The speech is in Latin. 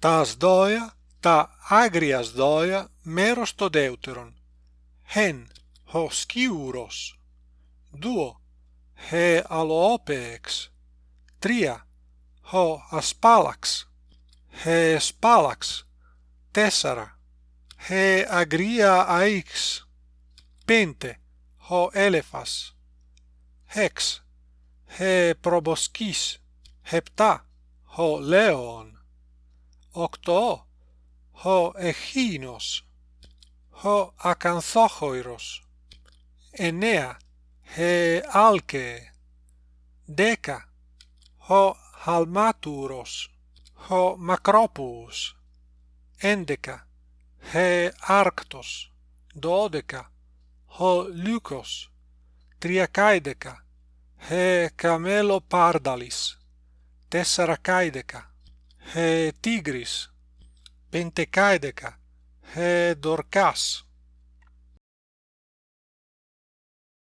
tas doia τα agrias doia μέρος το δεύτερον. Χεν, ο σκιούρος. Δύο, χε alopex Τρία, ο ασπάλαξ. Χε σπάλαξ. Τέσσαρα, χε αγρία aix Πέντε, ο έλεφας. Έξ, χε προμποσκής. Επτά, ο leon octo ho echinos ho acanthochoiros enea he alke deca ho halmaturos ho macropus endeca he arctos dodeca ho lucos triacaideca he camelopardalis tessaracaideca he tigris, pentecaedeca, he dorcas,